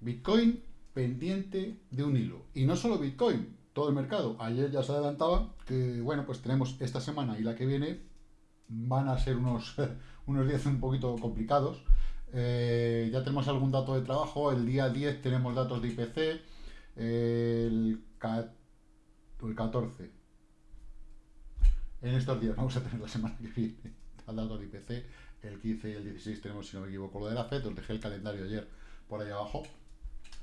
Bitcoin pendiente de un hilo. Y no solo Bitcoin, todo el mercado. Ayer ya se adelantaba que, bueno, pues tenemos esta semana y la que viene van a ser unos, unos días un poquito complicados. Eh, ya tenemos algún dato de trabajo. El día 10 tenemos datos de IPC. el, el 14. En estos días vamos a tener la semana que viene el dato de IPC. El 15 y el 16 tenemos, si no me equivoco, lo de la FED. Os dejé el calendario ayer por ahí abajo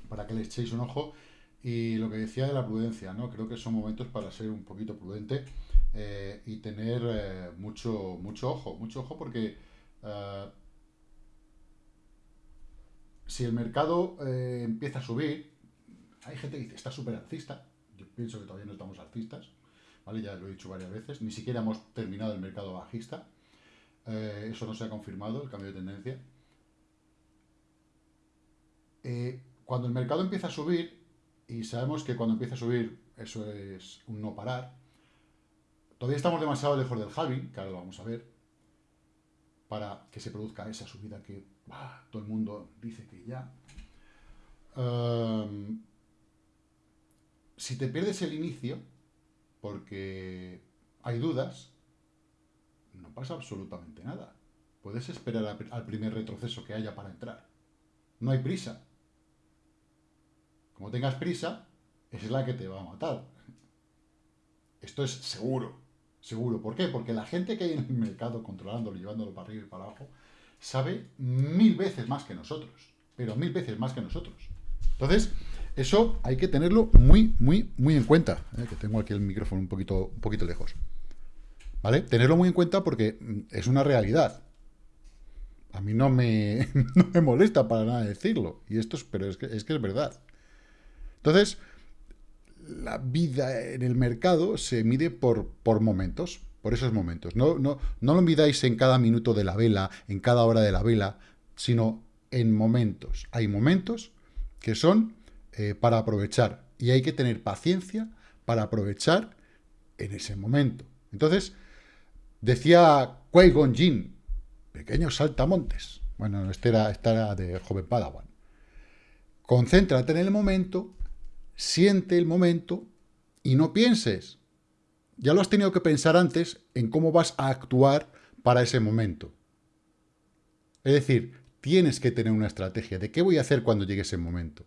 para que le echéis un ojo. Y lo que decía de la prudencia, ¿no? Creo que son momentos para ser un poquito prudente eh, y tener eh, mucho, mucho ojo, mucho ojo porque eh, si el mercado empieza a subir, hay gente que dice, está súper alcista, yo pienso que todavía no estamos alcistas, ¿vale? Ya lo he dicho varias veces, ni siquiera hemos terminado el mercado bajista, eso no se ha confirmado, el cambio de tendencia. Cuando el mercado empieza a subir, y sabemos que cuando empieza a subir, eso es un no parar. Todavía estamos demasiado lejos del halving, que ahora lo vamos a ver, para que se produzca esa subida que todo el mundo dice que ya. Em, si te pierdes el inicio, porque hay dudas, no pasa absolutamente nada. Puedes esperar al primer retroceso que haya para entrar. No hay prisa. Como tengas prisa, es la que te va a matar. Esto es seguro, seguro. ¿Por qué? Porque la gente que hay en el mercado controlándolo, llevándolo para arriba y para abajo, sabe mil veces más que nosotros. Pero mil veces más que nosotros. Entonces, eso hay que tenerlo muy, muy, muy en cuenta. ¿eh? Que tengo aquí el micrófono un poquito, un poquito lejos. ¿Vale? Tenerlo muy en cuenta porque es una realidad. A mí no me, no me molesta para nada decirlo. Y esto es, pero es que, es que es verdad. Entonces, la vida en el mercado se mide por, por momentos, por esos momentos. No, no, no lo midáis en cada minuto de la vela, en cada hora de la vela, sino en momentos. Hay momentos que son eh, para aprovechar y hay que tener paciencia para aprovechar en ese momento. Entonces, decía Qui-Gon Jinn, pequeños saltamontes. Bueno, este era, este era de joven Padawan. Concéntrate en el momento siente el momento y no pienses. Ya lo has tenido que pensar antes en cómo vas a actuar para ese momento. Es decir, tienes que tener una estrategia de qué voy a hacer cuando llegue ese momento.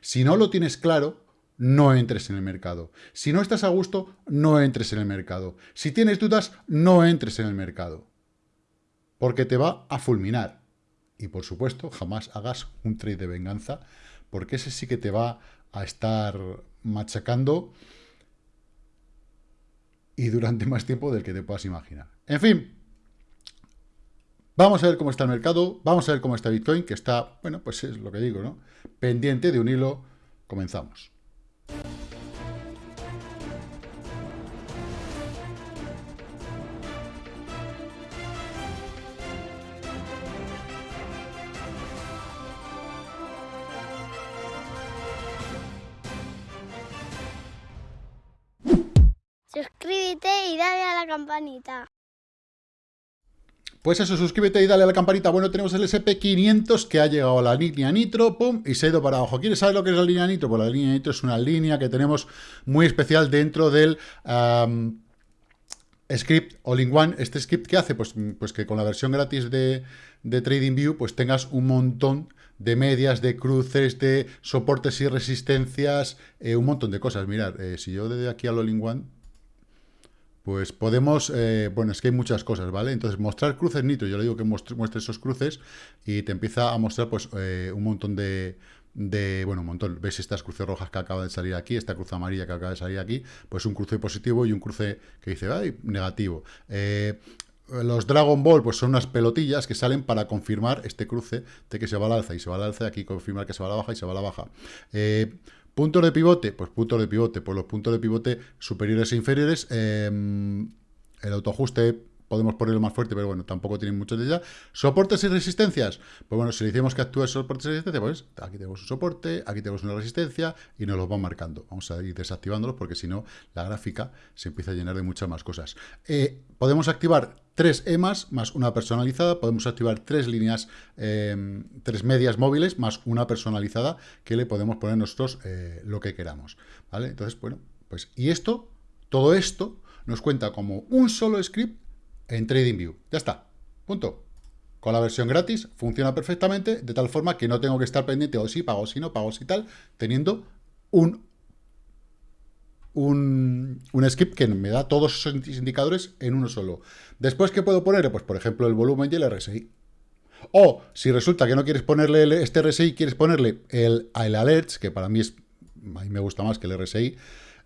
Si no lo tienes claro, no entres en el mercado. Si no estás a gusto, no entres en el mercado. Si tienes dudas, no entres en el mercado. Porque te va a fulminar. Y por supuesto, jamás hagas un trade de venganza, porque ese sí que te va a estar machacando y durante más tiempo del que te puedas imaginar. En fin, vamos a ver cómo está el mercado, vamos a ver cómo está Bitcoin, que está, bueno, pues es lo que digo, ¿no? Pendiente de un hilo. Comenzamos. Pues eso, suscríbete y dale a la campanita. Bueno, tenemos el SP500 que ha llegado a la línea Nitro, pum, y se ha ido para abajo. ¿Quieres saber lo que es la línea Nitro? Pues la línea Nitro es una línea que tenemos muy especial dentro del script all-in-one. Este script, ¿qué hace? Pues, pues que con la versión gratis de, TradingView, pues tengas un montón de medias, de cruces, de soportes y resistencias, eh, un montón de cosas. Mirad, eh, si yo desde aquí al all-in-one pues podemos, eh, bueno, es que hay muchas cosas, ¿vale? Entonces, mostrar cruces nitro, yo le digo que muestre, esos cruces y te empieza a mostrar, pues, eh, un montón de, bueno, un montón, ves estas cruces rojas que acaba de salir aquí, esta cruz amarilla que acaba de salir aquí, pues un cruce positivo y un cruce que dice, ay, negativo. Eh, los Dragon Ball, pues son unas pelotillas que salen para confirmar este cruce de que se va al alza y se va al alza, aquí confirmar que se va a la baja y se va a la baja. ¿Puntos de pivote? Pues puntos de pivote. Pues los puntos de pivote superiores e inferiores, em, el autoajuste podemos ponerlo más fuerte, pero bueno, tampoco tiene mucho de ya. Soportes y resistencias. Pues bueno, si le decimos que actúe soportes y resistencia, pues aquí tenemos un soporte, aquí tenemos una resistencia y nos los va marcando. Vamos a ir desactivándolos porque si no, la gráfica se empieza a llenar de muchas más cosas. Eh, podemos activar tres EMAs más una personalizada. Podemos activar tres líneas, em, tres medias móviles más una personalizada que le podemos poner nosotros eh, lo que queramos. ¿Vale? Entonces, bueno, pues y esto, todo esto nos cuenta como un solo script en TradingView. Ya está. Punto. Con la versión gratis funciona perfectamente, de tal forma que no tengo que estar pendiente o si pago, si no pago, si tal, teniendo un, un, un script que me da todos esos indicadores en uno solo. Después, ¿qué puedo poner? Pues, por ejemplo, el volumen y el RSI. O, si resulta que no quieres ponerle este RSI, quieres ponerle el, el alerts, que para mí es, a mí me gusta más que el RSI,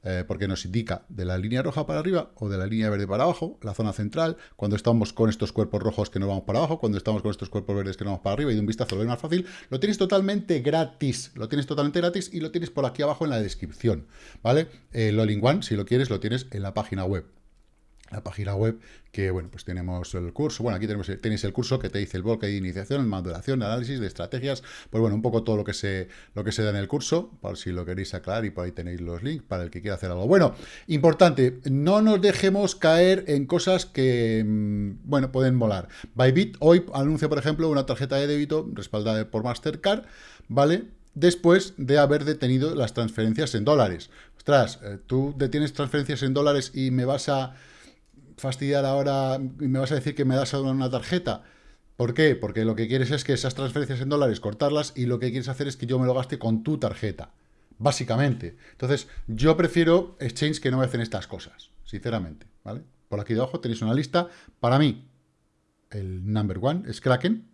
eh, porque nos indica de la línea roja para arriba o de la línea verde para abajo, la zona central, cuando estamos con estos cuerpos rojos que nos vamos para abajo, cuando estamos con estos cuerpos verdes que nos vamos para arriba y de un vistazo lo ves más fácil, lo tienes totalmente gratis, lo tienes totalmente gratis y lo tienes por aquí abajo en la descripción, ¿vale? El All in One, si lo quieres, lo tienes en la página web la página web, que bueno, pues tenemos el curso, bueno, aquí tenemos, tenéis el curso que te dice el bloque de iniciación, maduración, análisis de estrategias, pues bueno, un poco todo lo que se, lo que se da en el curso, por si lo queréis aclarar y por ahí tenéis los links para el que quiera hacer algo. Bueno, importante, no nos dejemos caer en cosas que, mm, bueno, pueden molar. Bybit hoy anuncia, por ejemplo, una tarjeta de débito respaldada por Mastercard, ¿vale?, después de haber detenido las transferencias en dólares. Ostras, eh, tú detienes transferencias en dólares y me vas a fastidiar ahora y me vas a decir que me das una tarjeta. ¿Por qué? Porque lo que quieres es que esas transferencias en dólares cortarlas y lo que quieres hacer es que yo me lo gaste con tu tarjeta. Básicamente. Entonces, yo prefiero exchange que no me hacen estas cosas, sinceramente. ¿vale? Por aquí debajo tenéis una lista. Para mí, el number one es Kraken.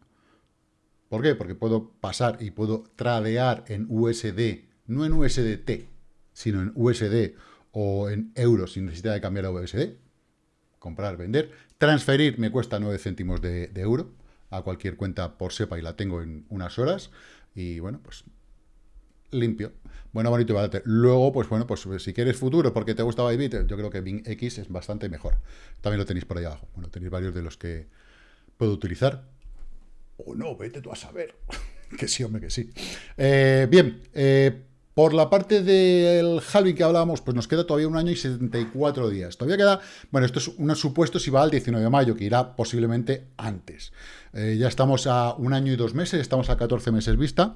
¿Por qué? Porque puedo pasar y puedo tradear en USD, no en USDT, sino en USD o en euros sin necesidad de cambiar a USD comprar, vender. Transferir me cuesta 9 céntimos de, euro a cualquier cuenta por SEPA y la tengo en unas horas. Y bueno, pues limpio. Bueno, bonito y barato. Luego, pues bueno, pues si quieres futuro porque te gusta Bybit, yo creo que Bing X es bastante mejor. También lo tenéis por ahí abajo. Bueno, tenéis varios de los que puedo utilizar. O no, vete tú a saber. que sí, hombre, que sí. Eh, bien, eh, por la parte del halving que hablábamos, pues nos queda todavía un año y 74 días. Todavía queda, bueno, esto es un supuesto si va al 19 de mayo, que irá posiblemente antes. Eh, ya estamos a un año y dos meses, estamos a 14 meses vista.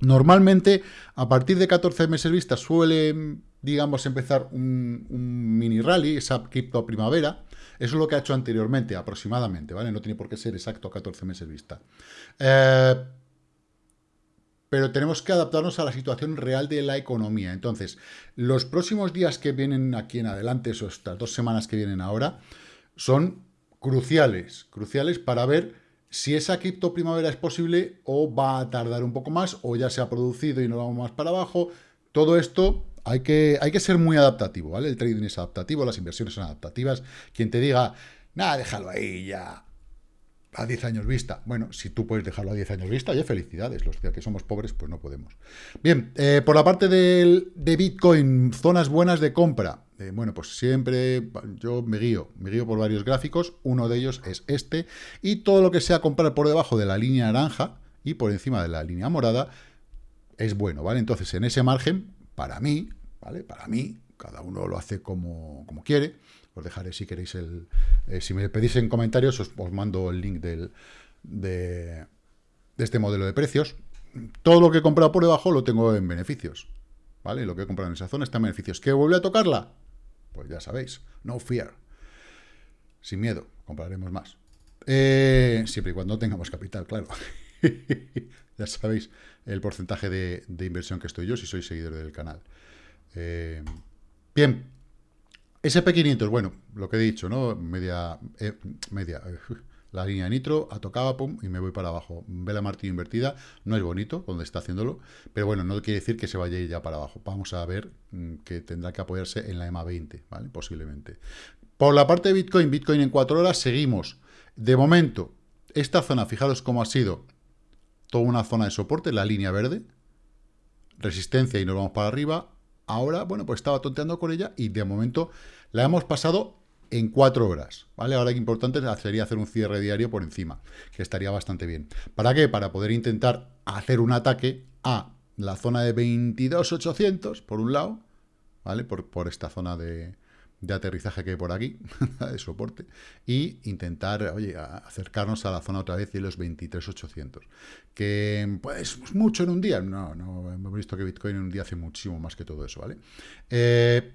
Normalmente, a partir de 14 meses vista, suele, digamos, empezar un, mini rally, esa cripto primavera. Eso es lo que ha hecho anteriormente, aproximadamente, ¿vale? No tiene por qué ser exacto 14 meses vista. Eh, pero tenemos que adaptarnos a la situación real de la economía. Entonces, los próximos días que vienen aquí en adelante, estas dos semanas que vienen ahora, son cruciales, cruciales para ver si esa cripto primavera es posible o va a tardar un poco más o ya se ha producido y no vamos más para abajo. Todo esto hay que, hay que ser muy adaptativo, ¿vale? El trading es adaptativo, las inversiones son adaptativas. Quien te diga, nada, déjalo ahí ya, a 10 años vista. Bueno, si tú puedes dejarlo a 10 años vista, ya felicidades. Los que somos pobres, pues no podemos. Bien, eh, por la parte de Bitcoin, zonas buenas de compra. Eh, bueno, pues siempre yo me guío, me guío por varios gráficos. Uno de ellos es este. Y todo lo que sea comprar por debajo de la línea naranja y por encima de la línea morada es bueno, ¿vale? Entonces, en ese margen, para mí, ¿vale? Para mí, cada uno lo hace como, como quiere os dejaré si queréis el... Eh, si me pedís en comentarios, os, mando el link del, de, este modelo de precios. Todo lo que he comprado por debajo lo tengo en beneficios. ¿Vale? Lo que he comprado en esa zona está en beneficios. ¿Qué vuelve a tocarla? Pues ya sabéis, no fear. Sin miedo, compraremos más. Eh, siempre y cuando tengamos capital, claro. ya sabéis el porcentaje de, inversión que estoy yo si sois seguidor del canal. Eh, bien, SP500, bueno, lo que he dicho, ¿no? Media, eh, media, la línea de nitro, ha tocado, pum, y me voy para abajo. Vela martillo invertida, no es bonito donde está haciéndolo, pero bueno, no quiere decir que se vaya ya para abajo. Vamos a ver mm, que tendrá que apoyarse en la EMA 20, ¿vale? Posiblemente. Por la parte de Bitcoin, Bitcoin en 4 horas, seguimos. De momento, esta zona, fijaros cómo ha sido toda una zona de soporte, la línea verde, resistencia y nos vamos para arriba, Ahora, bueno, pues estaba tonteando con ella y de momento la hemos pasado en cuatro horas, ¿vale? Ahora lo importante sería hacer un cierre diario por encima, que estaría bastante bien. ¿Para qué? Para poder intentar hacer un ataque a la zona de 22.800, por un lado, ¿vale? Por, por esta zona de, de aterrizaje que hay por aquí, de soporte, y intentar, oye, acercarnos a la zona otra vez de los 23.800. Que, pues, mucho en un día. No, no, hemos visto que Bitcoin en un día hace muchísimo más que todo eso, ¿vale? Eh,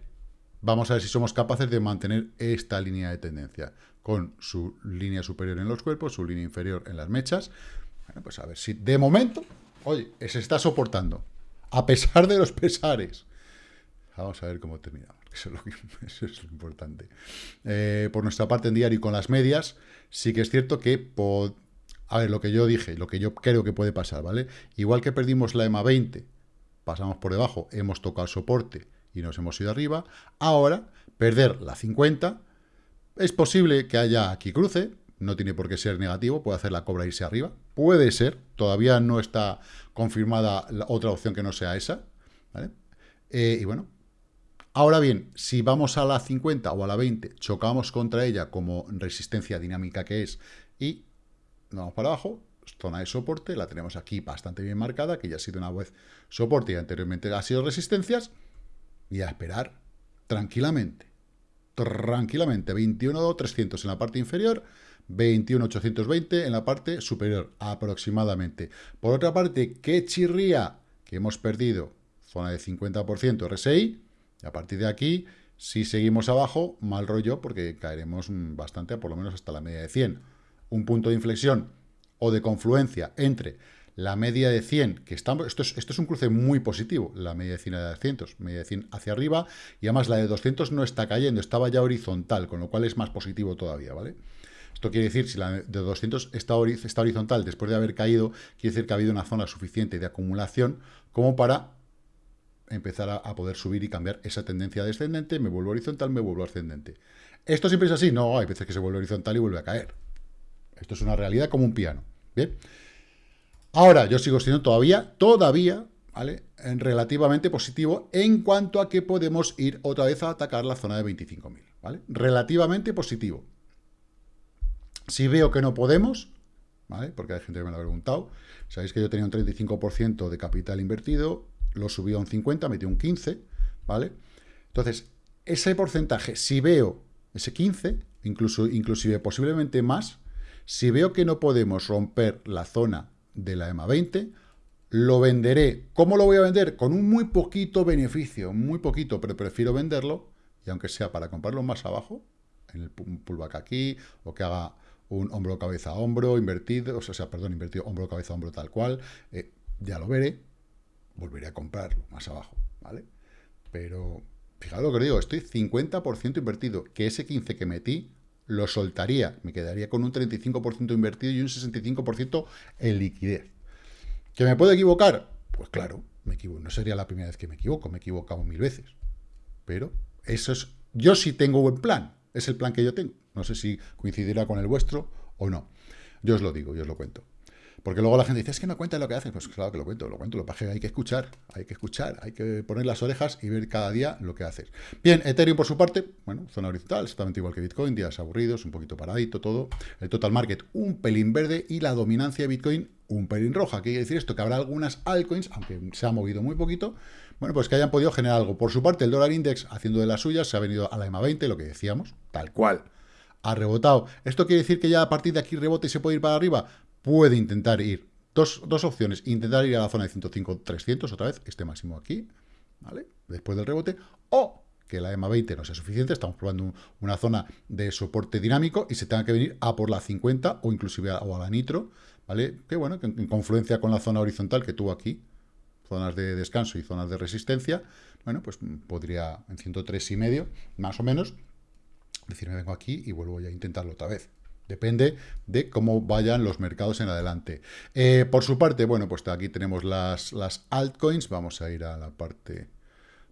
vamos a ver si somos capaces de mantener esta línea de tendencia, con su línea superior en los cuerpos, su línea inferior en las mechas. Bueno, pues a ver si de momento, oye, se está soportando, a pesar de los pesares. Vamos a ver cómo terminamos. Eso es lo, importante. Eh, por nuestra parte en diario y con las medias, sí que es cierto que... A ver, lo que yo dije, lo que yo creo que puede pasar, ¿vale? Igual que perdimos la EMA 20, pasamos por debajo, hemos tocado soporte y nos hemos ido arriba, ahora perder la 50, es posible que haya aquí cruce, no tiene por qué ser negativo, puede hacer la cobra irse arriba, puede ser, todavía no está confirmada otra opción que no sea esa, ¿vale? Eh, y bueno, Ahora bien, si vamos a la 50 o a la 20, chocamos contra ella como resistencia dinámica que es y vamos para abajo, zona de soporte, la tenemos aquí bastante bien marcada, que ya ha sido una vez soporte y anteriormente ha sido resistencias, y a esperar tranquilamente, tranquilamente, 21.300 en la parte inferior, 21.820 en la parte superior, aproximadamente. Por otra parte, ¿qué chirría? Que hemos perdido zona de 50% RSI, y a partir de aquí, si seguimos abajo, mal rollo, porque caeremos bastante, por lo menos hasta la media de 100. Un punto de inflexión o de confluencia entre la media de 100, que estamos, esto es, un cruce muy positivo, la media de 100 a 200, media de 100 hacia arriba, y además la de 200 no está cayendo, estaba ya horizontal, con lo cual es más positivo todavía, ¿vale? Esto quiere decir, si la de 200 está, está horizontal después de haber caído, quiere decir que ha habido una zona suficiente de acumulación como para empezar a, poder subir y cambiar esa tendencia descendente, me vuelvo horizontal, me vuelvo ascendente. ¿Esto siempre es así? No, hay veces que se vuelve horizontal y vuelve a caer. Esto es una realidad como un piano. Bien. Ahora, yo sigo siendo todavía, todavía, ¿vale? En relativamente positivo en cuanto a que podemos ir otra vez a atacar la zona de 25.000, ¿vale? Relativamente positivo. Si veo que no podemos, ¿vale? Porque hay gente que me lo ha preguntado, sabéis que yo tenía un 35% de capital invertido, lo subió a un 50, metió un 15, ¿vale? Entonces, ese porcentaje, si veo ese 15, incluso, inclusive posiblemente más, si veo que no podemos romper la zona de la EMA 20, lo venderé. ¿Cómo lo voy a vender? Con un muy poquito beneficio, muy poquito, pero prefiero venderlo, y aunque sea para comprarlo más abajo, en el pullback aquí, o que haga un hombro, cabeza, hombro, invertido, o sea, perdón, invertido, hombro, cabeza, hombro, tal cual, eh, ya lo veré, volveré a comprarlo más abajo, ¿vale? Pero, fijaros lo que os digo, estoy 50% invertido, que ese 15 que metí lo soltaría, me quedaría con un 35% invertido y un 65% en liquidez. ¿Que me puedo equivocar? Pues claro, me equivoco. No sería la primera vez que me equivoco, me he equivocado mil veces. Pero eso es, yo sí tengo buen plan, es el plan que yo tengo. No sé si coincidirá con el vuestro o no. Yo os lo digo, yo os lo cuento. Porque luego la gente dice, es que no cuenta lo que haces. Pues claro que lo cuento, lo cuento, lo que hay que escuchar, hay que escuchar, hay que poner las orejas y ver cada día lo que haces. Bien, Ethereum por su parte, bueno, zona horizontal, exactamente igual que Bitcoin, días aburridos, un poquito paradito todo. El total market un pelín verde y la dominancia de Bitcoin un pelín roja. ¿Qué quiere decir esto? Que habrá algunas altcoins, aunque se ha movido muy poquito, bueno, pues que hayan podido generar algo. Por su parte, el dólar index, haciendo de las suyas, se ha venido a la EMA 20, lo que decíamos, tal cual. Ha rebotado. ¿Esto quiere decir que ya a partir de aquí rebote y se puede ir para arriba? Puede intentar ir Dos, opciones, intentar ir a la zona de 105-300 otra vez, este máximo aquí, ¿vale? Después del rebote, o que la EMA 20 no sea suficiente, estamos probando una zona de soporte dinámico y se tenga que venir a por la 50 o inclusive a, o a la nitro, ¿vale? Que bueno, que en, confluencia con la zona horizontal que tuvo aquí, zonas de descanso y zonas de resistencia, bueno, pues podría en 103 y medio, más o menos, decirme vengo aquí y vuelvo ya a intentarlo otra vez. Depende de cómo vayan los mercados en adelante. Eh, por su parte, bueno, pues aquí tenemos las, altcoins. Vamos a ir a la parte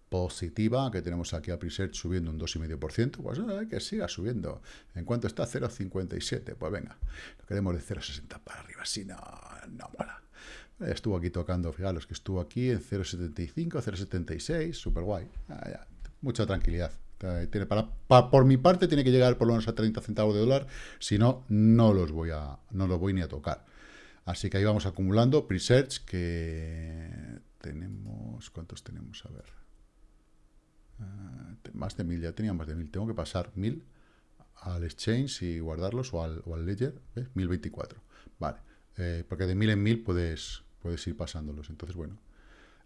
positiva, que tenemos aquí a Presearch subiendo un 2,5%, pues hay que siga subiendo. ¿En cuanto está? 0,57. Pues venga, lo queremos de 0,60 para arriba, si no, no mola. Estuvo aquí tocando, fijaros que estuvo aquí en 0,75, 0,76, súper guay. Ah, mucha tranquilidad Tiene para, por mi parte tiene que llegar por lo menos a 30 centavos de dólar, si no, no los voy a, no los voy ni a tocar. Así que ahí vamos acumulando pre-search que tenemos, ¿cuántos tenemos? A ver. Eh, más de mil, ya tenía más de mil. Tengo que pasar mil al exchange y guardarlos o al, o al ledger, ¿ves? 1024. Vale, eh, porque de mil en mil puedes, puedes ir pasándolos. Entonces, bueno,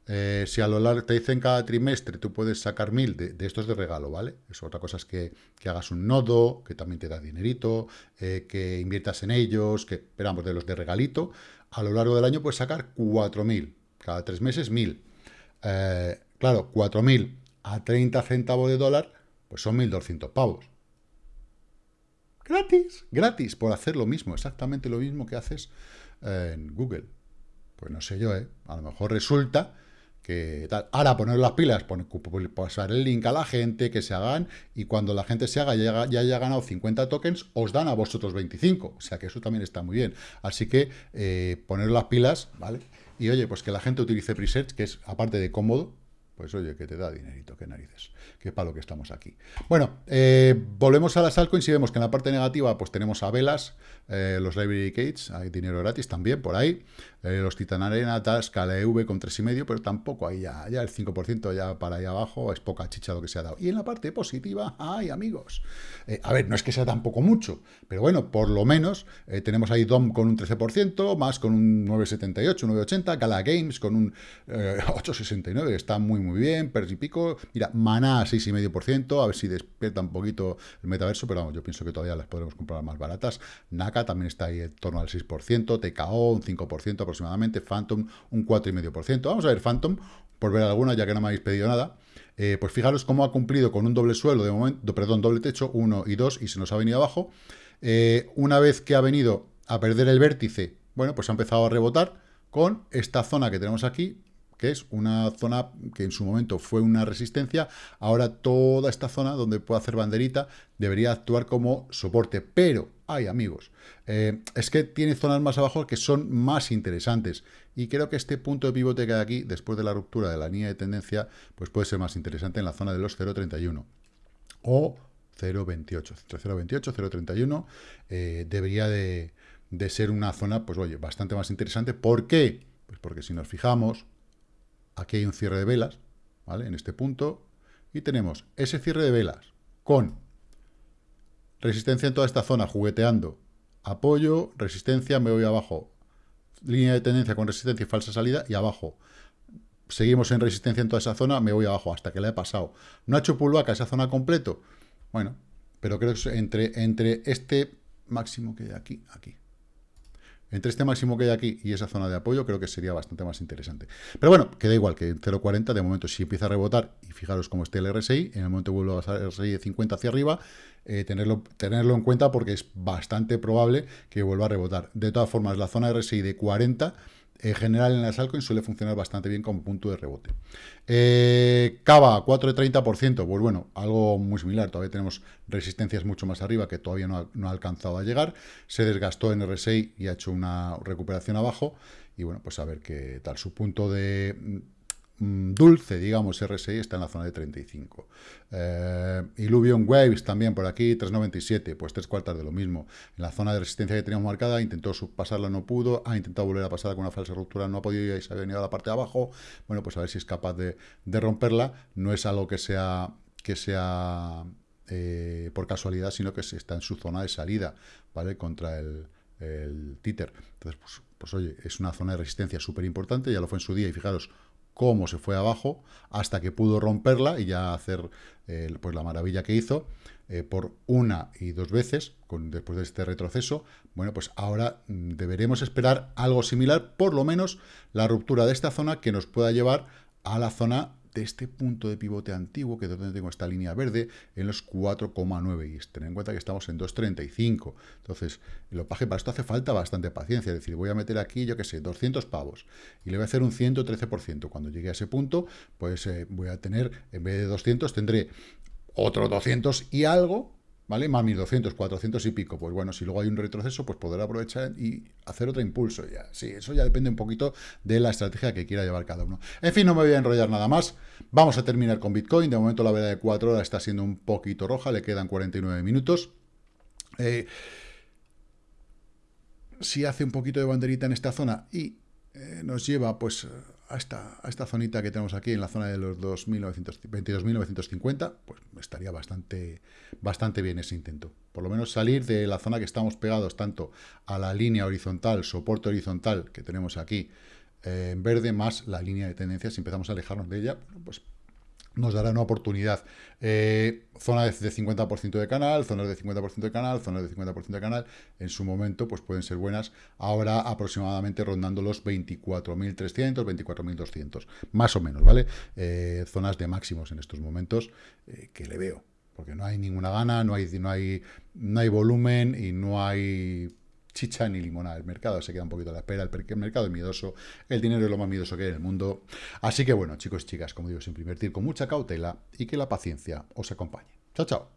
eh, si a lo largo te dicen cada trimestre tú puedes sacar mil de, estos de regalo, ¿vale? Es otra cosa es que, hagas un nodo, que también te da dinerito, eh, que inviertas en ellos, que esperamos de los de regalito. A lo largo del año puedes sacar 4.000, cada tres meses 1.000. Eh, claro, 4.000 a 30 centavos de dólar, pues son 1.200 pavos. Gratis, gratis, por hacer lo mismo, exactamente lo mismo que haces en Google. Pues no sé yo, ¿eh? A lo mejor resulta que tal. Ahora poner las pilas, pasar el link a la gente, que se hagan, y cuando la gente se haga, ya, ya haya ganado 50 tokens, os dan a vosotros 25. O sea que eso también está muy bien. Así que eh, poner las pilas, ¿vale? Y oye, pues que la gente utilice Presearch, que es aparte de cómodo, pues oye, que te da dinerito, qué narices, que para lo que estamos aquí. Bueno, eh, volvemos a las altcoins y vemos que en la parte negativa pues tenemos a Velas, eh, los Library Gates, hay dinero gratis también por ahí, eh, los Titan Arena, Tasca, EV con 3,5, pero tampoco ahí ya, ya el 5% ya para ahí abajo, es poca chicha lo que se ha dado. Y en la parte positiva, ay amigos, a ver, no es que sea tampoco mucho, pero bueno, por lo menos tenemos ahí DOM con un 13%, más con un 9,78, 9,80, Gala Games con un 8,69, está muy muy bien, pero y pico, mira, Maná 6,5%, a ver si despierta un poquito el metaverso, pero vamos, yo pienso que todavía las podremos comprar más baratas, NAC también está ahí en torno al 6%, TKO un 5% aproximadamente, Phantom un 4,5%. Vamos a ver Phantom, por ver alguna, ya que no me habéis pedido nada. Eh, pues fijaros cómo ha cumplido con un doble suelo de momento, perdón, doble techo, 1 y 2, y se nos ha venido abajo. Eh, una vez que ha venido a perder el vértice, bueno, pues ha empezado a rebotar con esta zona que tenemos aquí, que es una zona que en su momento fue una resistencia, ahora toda esta zona donde puede hacer banderita debería actuar como soporte, pero, hay amigos, eh, es que tiene zonas más abajo que son más interesantes, y creo que este punto de pivote que hay aquí, después de la ruptura de la línea de tendencia, pues puede ser más interesante en la zona de los 0.31, o 0.28, entre 0.28 0.31, eh, debería de, de ser una zona, pues oye, bastante más interesante, ¿por qué? Pues porque si nos fijamos, Aquí hay un cierre de velas, ¿vale? En este punto. Y tenemos ese cierre de velas con resistencia en toda esta zona, jugueteando. Apoyo, resistencia, me voy abajo. Línea de tendencia con resistencia y falsa salida. Y abajo. Seguimos en resistencia en toda esa zona, me voy abajo hasta que la he pasado. ¿No ha hecho pullback a esa zona completo? Bueno, pero creo que entre, entre este máximo que hay aquí, aquí. Entre este máximo que hay aquí y esa zona de apoyo, creo que sería bastante más interesante. Pero bueno, queda igual que en 0.40, de momento, si empieza a rebotar, y fijaros cómo esté el RSI, en el momento que vuelva a pasar el RSI de 50 hacia arriba, eh, tenerlo, tenerlo en cuenta porque es bastante probable que vuelva a rebotar. De todas formas, la zona RSI de 40 en general en las altcoins suele funcionar bastante bien como punto de rebote. Eh, Cava, 4,30%, pues bueno, algo muy similar, todavía tenemos resistencias mucho más arriba que todavía no ha, alcanzado a llegar, se desgastó en RSI y ha hecho una recuperación abajo, y bueno, pues a ver qué tal, su punto de dulce, digamos, RSI está en la zona de 35. Eh, Waves también por aquí, 397, pues tres cuartas de lo mismo. En la zona de resistencia que teníamos marcada, intentó pasarla, no pudo, ha intentado volver a pasar con una falsa ruptura, no ha podido y se ha venido a la parte de abajo. Bueno, pues a ver si es capaz de, romperla. No es algo que sea, que sea eh, por casualidad, sino que está en su zona de salida, ¿vale? Contra el, el títer. Entonces, pues, pues oye, es una zona de resistencia súper importante, ya lo fue en su día y fijaros, cómo se fue abajo hasta que pudo romperla y ya hacer eh, pues la maravilla que hizo eh, por una y dos veces con, después de este retroceso. Bueno, pues ahora mm, deberemos esperar algo similar, por lo menos la ruptura de esta zona que nos pueda llevar a la zona de este punto de pivote antiguo, que es donde tengo esta línea verde, en los 4,9. Y ten en cuenta que estamos en 2,35. Entonces, lo paje para esto hace falta bastante paciencia. Es decir, voy a meter aquí, yo qué sé, 200 pavos. Y le voy a hacer un 113%. Cuando llegue a ese punto, pues eh, voy a tener, en vez de 200, tendré otro 200 y algo ¿vale? Más 1200, 400 y pico. Pues bueno, si luego hay un retroceso, pues poder aprovechar y hacer otro impulso. Ya, sí, eso ya depende un poquito de la estrategia que quiera llevar cada uno. En fin, no me voy a enrollar nada más. Vamos a terminar con Bitcoin. De momento la vela de 4 horas está siendo un poquito roja, le quedan 49 minutos. Eh, si hace un poquito de banderita en esta zona y eh, nos lleva pues a esta, a esta zonita que tenemos aquí en la zona de los 22.950, pues estaría bastante, bastante bien ese intento. Por lo menos salir de la zona que estamos pegados tanto a la línea horizontal, soporte horizontal que tenemos aquí eh, en verde, más la línea de tendencia, si empezamos a alejarnos de ella, pues nos dará una oportunidad. Eh, zonas de 50% de canal, zonas de 50% de canal, zonas de 50% de canal, en su momento pues pueden ser buenas. Ahora aproximadamente rondando los 24.300, 24.200, más o menos, ¿vale? Eh, zonas de máximos en estos momentos eh, que le veo, porque no hay ninguna gana, no hay, no hay, no hay volumen y no hay chicha ni limonada. El mercado se queda un poquito a la espera, el mercado es miedoso, el dinero es lo más miedoso que hay en el mundo. Así que bueno, chicos y chicas, como digo, siempre invertir con mucha cautela y que la paciencia os acompañe. Chao, chao.